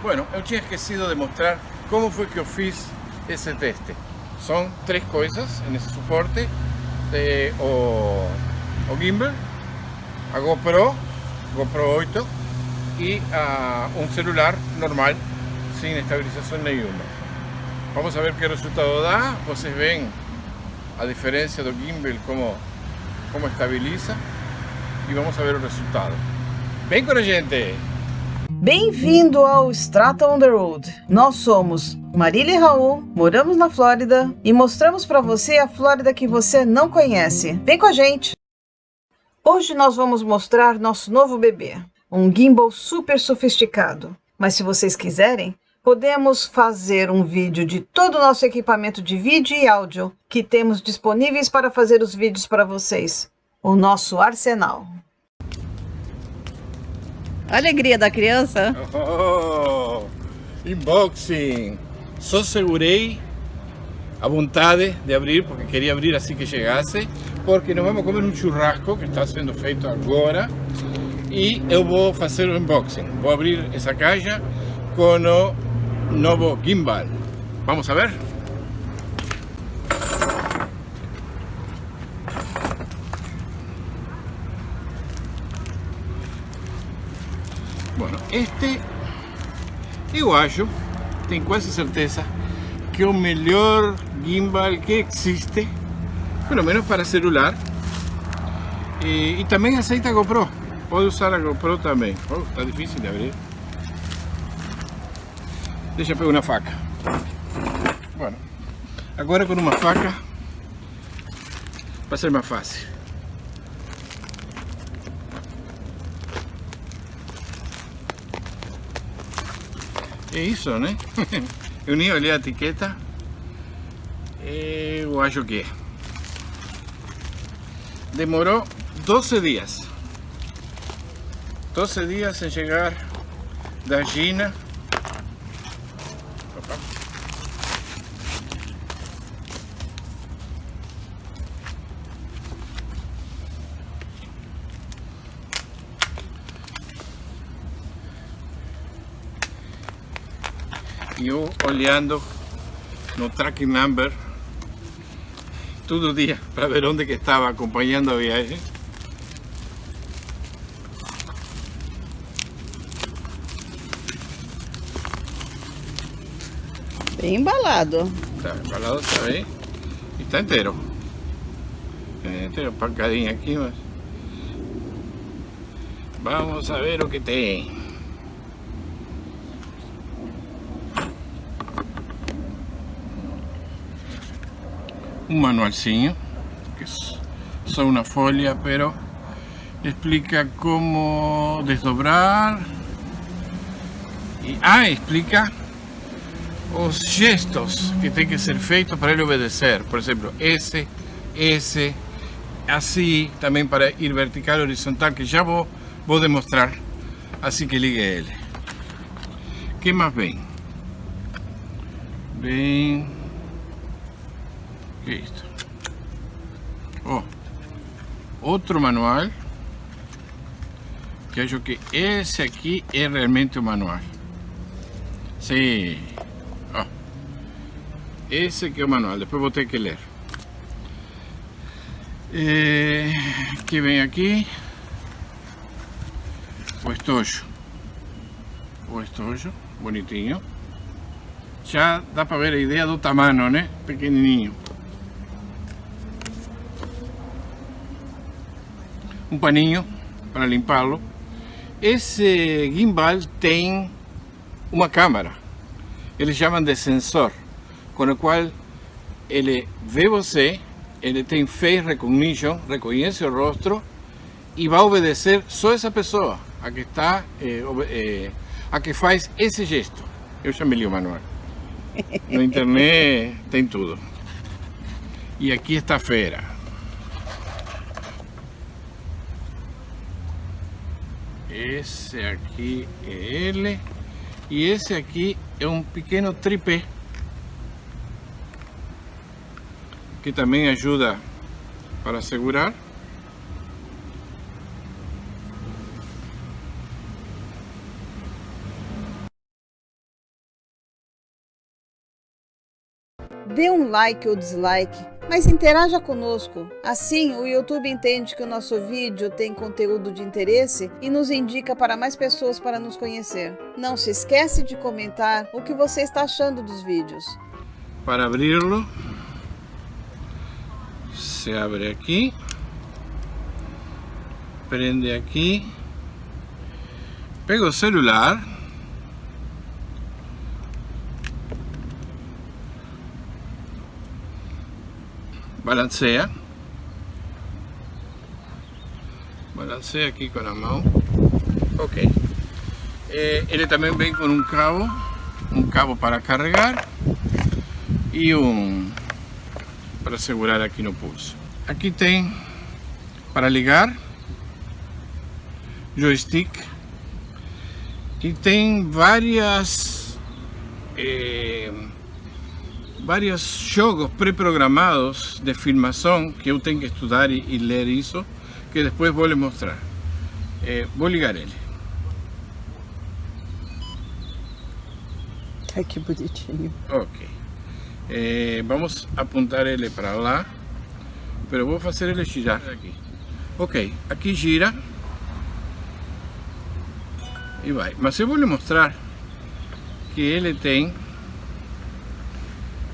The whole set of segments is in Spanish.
Bueno, eu tinha esquecido de mostrar como foi que eu fiz esse teste. São três coisas nesse suporte. Eh, o, o gimbal, a GoPro, GoPro 8 e a, um celular normal, sem estabilização nenhuma. Vamos a ver que resultado dá. Vocês veem a diferença do gimbal, como, como estabiliza. E vamos a ver o resultado. Vem com a gente! Bem-vindo ao Strata on the Road. Nós somos Marília e Raul, moramos na Flórida e mostramos para você a Flórida que você não conhece. Vem com a gente! Hoje nós vamos mostrar nosso novo bebê, um gimbal super sofisticado. Mas se vocês quiserem, podemos fazer um vídeo de todo o nosso equipamento de vídeo e áudio que temos disponíveis para fazer os vídeos para vocês. O nosso arsenal. A alegria da criança. Oh, unboxing! Só segurei a vontade de abrir, porque queria abrir assim que chegasse, porque nós vamos comer um churrasco que está sendo feito agora e eu vou fazer o unboxing. Vou abrir essa caixa com o novo gimbal. Vamos a ver? Bueno, este eu acho, tenho quase certeza, que é o melhor gimbal que existe, pelo menos para celular. E, e também aceita GoPro. Pode usar a GoPro também. Oh, está difícil de abrir. Deixa eu pegar uma faca. Bueno, agora com uma faca vai ser mais fácil. É isso, né? Eu nem olhei a etiqueta. Eu acho que é. Demorou 12 dias. 12 dias em chegar da China. Eu olhando no tracking number todo dia para ver onde que estava acompanhando a viagem. Bem embalado. Está embalado, está bem. E está inteiro. É inteiro, pancadinha aqui, mas... Vamos a ver o que tem. Un manualcinho, que es solo una folia, pero explica cómo desdobrar y ah, explica os gestos que tem que ser feitos para ele obedecer. Por exemplo, S, S, assim, também para ir vertical, horizontal, que já vou, vou demonstrar assim que ligue ele. que mais vem? Vem Listo. Oh, outro manual. Que acho que esse aqui é realmente o manual. Sim. Oh. Esse aqui é o manual. Depois vou ter que ler. Que vem aqui o estojo. O estojo, bonitinho. Já dá para ver a ideia do tamanho, né? Pequenininho. Um paninho para limpá-lo. Esse gimbal tem uma câmera, eles chamam de sensor, com o qual ele vê você, ele tem face recognition, reconhece o rosto e vai obedecer só essa pessoa, a que está, eh, eh, a que faz esse gesto. Eu já me li o manual. Na internet tem tudo. E aqui está a feira. Esse aqui é ele. E esse aqui é um pequeno tripé. Que também ajuda para segurar. Dê um like ou dislike mas interaja conosco. Assim, o YouTube entende que o nosso vídeo tem conteúdo de interesse e nos indica para mais pessoas para nos conhecer. Não se esquece de comentar o que você está achando dos vídeos. Para abrirlo, se abre aqui, prende aqui, pega o celular, balancea, balancea aqui com a mão, ok. Eh, ele também vem com um cabo, um cabo para carregar e um para segurar aqui no pulso. Aqui tem para ligar, joystick e tem várias eh, vários jogos pré-programados de filmação que eu tenho que estudar e, e, ler isso que depois vou lhe mostrar. Eh, vou ligar ele. Ai, que bonitinho. Ok. Eh, vamos apuntar ele para lá, pero vou fazer ele girar aqui. Ok, aqui gira e vai. Mas eu vou lhe mostrar que ele tem,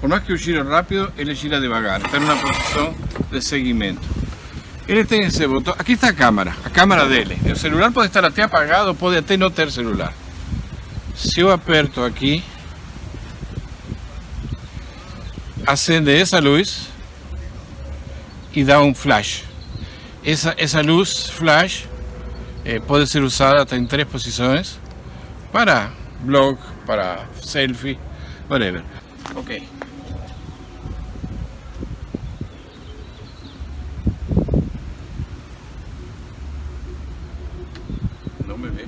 por mais que eu gire rápido, ele gira devagar, está numa posição de seguimento. Ele tem esse botão, aqui está a câmera, a câmera dele. O celular pode estar até apagado, pode até não ter celular. Se eu aperto aqui, acende esa luz y da un flash. Esa, esa luz flash eh, puede ser usada hasta en tres posiciones para blog, para selfie, whatever. Ok. No me ve.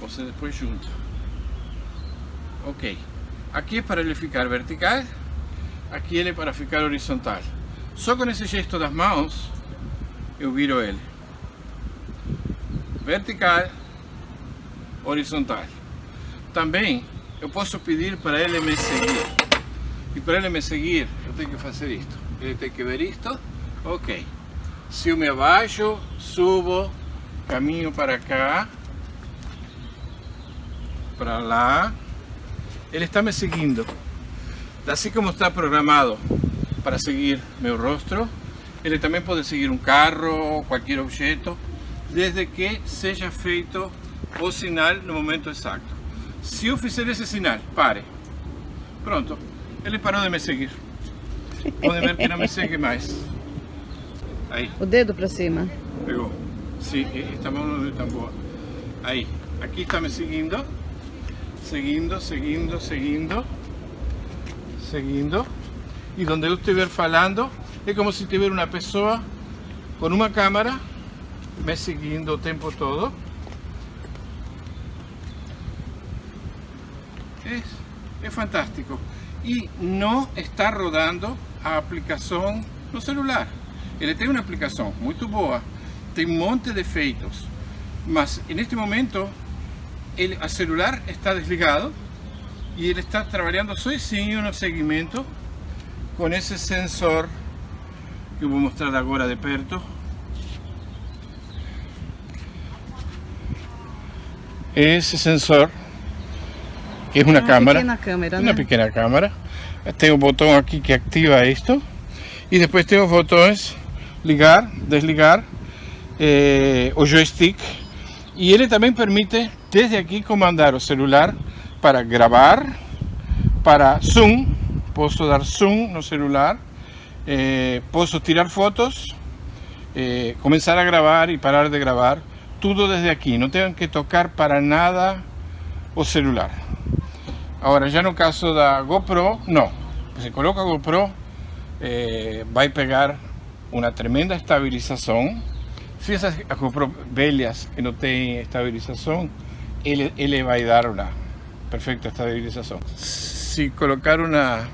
Você depois junto. Ok. Aqui é para ele ficar vertical, aqui ele é para ficar horizontal. Só com esse gesto das mãos, eu viro ele. Vertical, horizontal. Também eu posso pedir para ele me seguir. E para ele me seguir, eu tenho que fazer isto. Ele tem que ver isto. Ok. Se eu me abaixo, subo, caminho para cá, para lá. Ele está me seguindo. Assim como está programado para seguir meu rostro, ele também pode seguir um carro, qualquer objeto, desde que seja feito o sinal no momento exato. Se eu fizer esse sinal, pare. Pronto, ele parou de me seguir. Pode ver que não me segue mais. Aí. O dedo para cima. Pegou. Sim, esta mão não tão boa. Aí, aqui está me seguindo. Seguindo, seguindo, seguindo. Seguindo. E onde eu estiver falando, é como se tivesse uma pessoa com uma câmera me seguindo o tempo todo. É, é fantástico. E não está rodando a aplicação no celular. Ele tem uma aplicação muito boa, tem um monte de efeitos, mas neste momento ele, o celular está desligado e ele está trabalhando sozinho no segmento com esse sensor que eu vou mostrar agora de perto. Esse sensor é uma, Uma câmera, pequena câmera, uma né? pequena câmera. Tem o botão aqui que ativa isto e depois tem os botões ligar, desligar, eh, o joystick. E ele também permite desde aqui comandar o celular para gravar, para zoom, posso dar zoom no celular, eh, tirar fotos, eh, começar a gravar e parar de gravar, tudo desde aqui, não tenho que tocar para nada o celular. Agora, já no caso da GoPro, não. Você coloca GoPro, eh, vai pegar uma tremenda estabilização. Se essas velhas que não têm estabilização, ele, ele vai dar uma perfeita estabilização. Se colocar uma,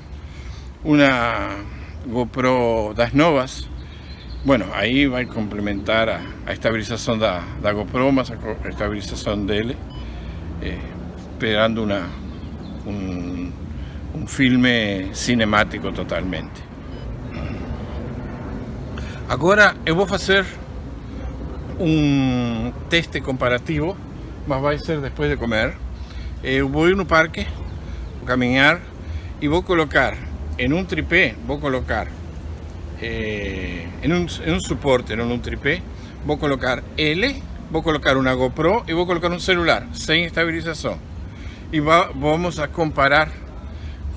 uma GoPro das novas, bueno, aí vai complementar a, a estabilização da, da GoPro, mas a a estabilização. Eh, esperando una, un, un filme cinemático totalmente. Agora eu vou fazer um teste comparativo, mas vai ser depois de comer. Eu vou ir no parque, vou caminhar e vou colocar em um tripé, vou colocar eh, em, um, em um suporte, não num tripé, vou colocar L, vou colocar uma GoPro e vou colocar um celular sem estabilização. E va, vamos a comparar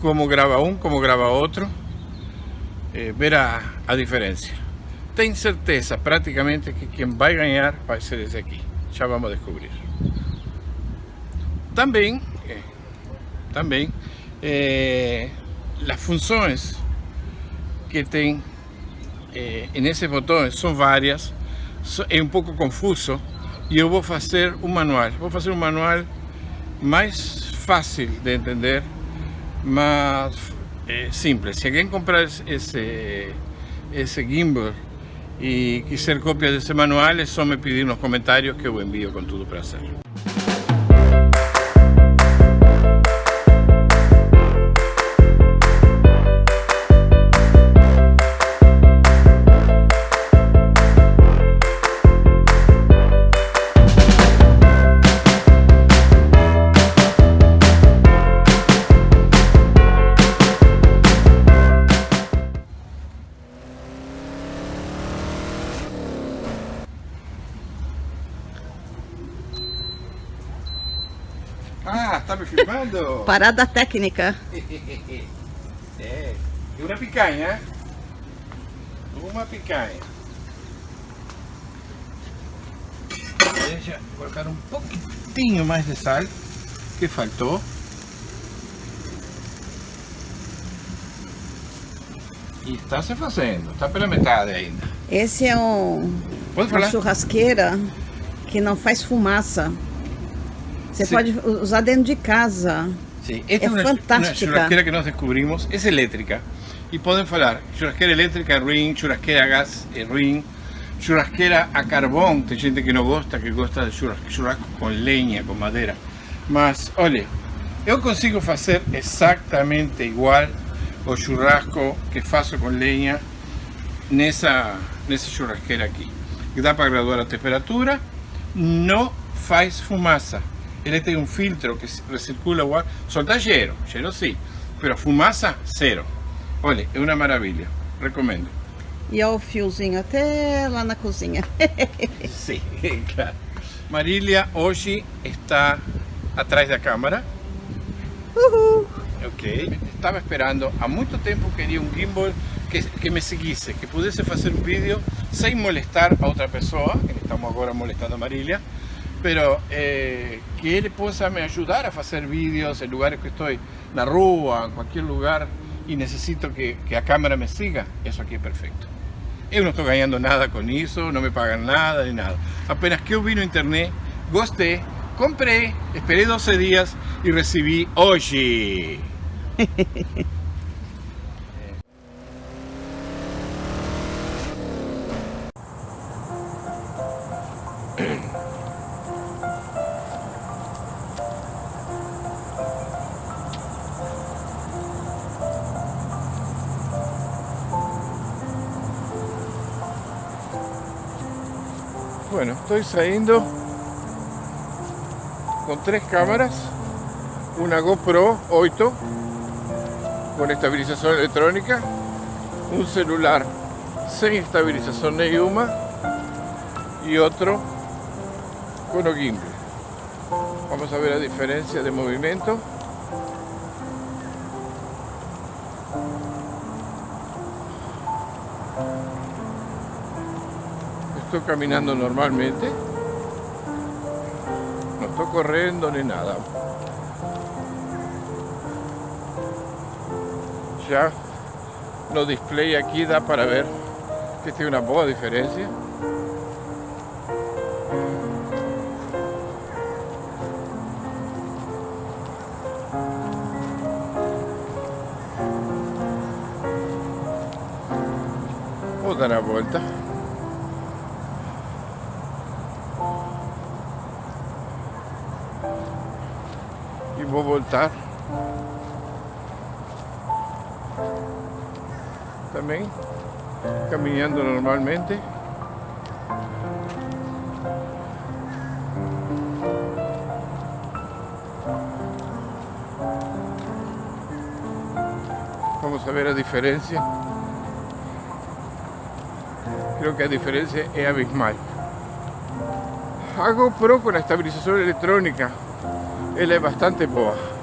como grava um, como grava outro, eh, ver a, a diferença. Ten certeza prácticamente que quien va a ganar va a ser ese aquí. Ya vamos a descubrir. También, eh, eh, las funciones que ten eh, en ese botón son varias, so, es un poco confuso yo voy a hacer un manual. Voy a hacer un manual más fácil de entender, más eh, simple. Si alguien compra ese, ese gimbal y quiser copia de ese manual, es só me pedir nos comentarios que eu envío con todo prazer. Parada técnica. é, e uma picanha. Uma picanha. Deixa colocar um pouquinho mais de sal, que faltou. E está se fazendo, está pela metade ainda. Esse é um, Pode uma falar? churrasqueira que não faz fumaça. Você Sim. pode usar dentro de casa. Sí, esta Es una, fantástica. una churrasquera que nos descubrimos, es eléctrica. Y pueden hablar churrasquera eléctrica ring, churrasquera a gas eh, ring, churrasquera a carbón, tem gente que no gosta, que gosta de churras- churrasco con leña, con madera. Mas, olha, eu consigo fazer exatamente igual o churrasco que faço com lenha nessa, nessa churrasqueira aqui. Dá para graduar a temperatura, não faz fumaça. Ele tem um filtro que recircula o ar, solta cheiro, cheiro sim, pero fumaça, zero. Olha, é uma maravilha, recomendo. E é o fiozinho até lá na cozinha. Sim, claro. Marília hoje está atrás da câmera. Uhul! Ok. Estava esperando, há muito tempo queria um gimbal que, que me seguisse, que pudesse fazer um vídeo sem molestar a outra pessoa, que estamos agora molestando a Marília, pero eh, que ele possa me ajudar a fazer vídeos em lugares que estou na rua, em qualquer lugar, e necessito que, que a câmera me siga, isso aqui é perfeito. Eu não estou ganhando nada com isso, não me pagam nada nem nada. Apenas que eu vi internet, gostei, comprei, esperei 12 dias e recebi hoje. Bueno, estoy saliendo con tres cámaras, una GoPro 8 con estabilización electrónica, un celular sin estabilización ninguna y otro con gimbal. Vamos a ver la diferencia de movimiento. Estoy caminando normalmente. No estoy corriendo ni nada. Ya no display aquí da para ver que tiene una boa diferencia. Vou dar Também caminhando normalmente. Vamos a ver a diferença. Creo que a diferença é abismal. A GoPro com a estabilização eletrônica ela é bastante boa.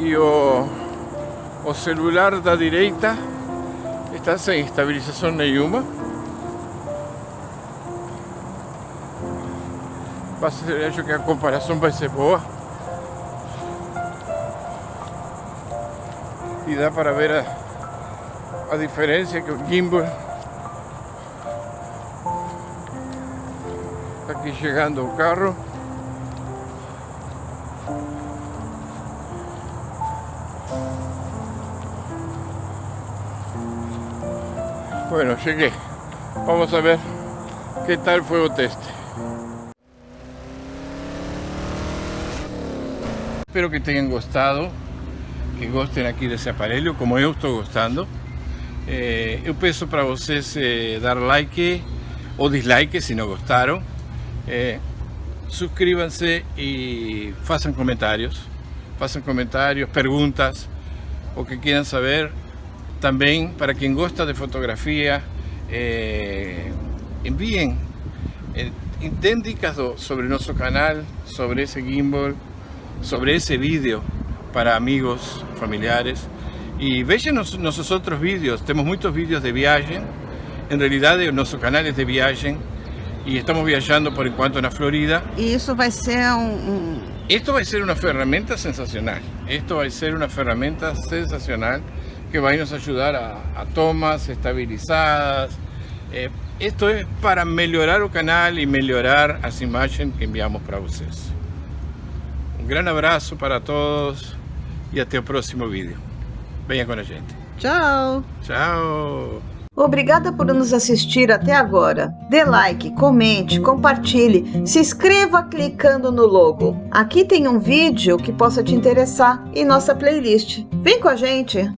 E o, o celular da direita está sem estabilização nenhuma. Acho que a comparação vai ser boa. E dá para ver a, a diferença que o gimbal está aqui chegando o carro. Bueno, llegué. Vamos a ver qué tal fue el teste. Espero que tenham gostado, que gostem aqui desse aparelho, como eu estou gostando. É, eu peço para vocês é, dar like ou dislike se não gostaram. É, Suscríbanse e façam comentários. Façam comentários, perguntas, o que queiram saber. Também, para quem gosta de fotografia, eh, enviem eh, den sobre nosso canal, sobre esse gimbal, sobre esse vídeo para amigos, familiares. Vejam nos, nossos outros vídeos, temos muitos vídeos de viagem. Em realidade, o nosso canal é de viagem e estamos viajando por enquanto na Florida. E isso vai ser um, um... Esto vai ser uma ferramenta sensacional. Esto vai ser uma ferramenta sensacional que vai nos ajudar a, a tomas estabilizadas. Eh, esto es para melhorar o canal e melhorar as imagens que enviamos para vocês. Um grande abraço para todos e até o próximo vídeo. Venha com a gente. Tchau! Tchau! Obrigada por nos assistir até agora. Dê like, comente, compartilhe, se inscreva clicando no logo. Aqui tem um vídeo que possa te interessar em nossa playlist. Vem com a gente!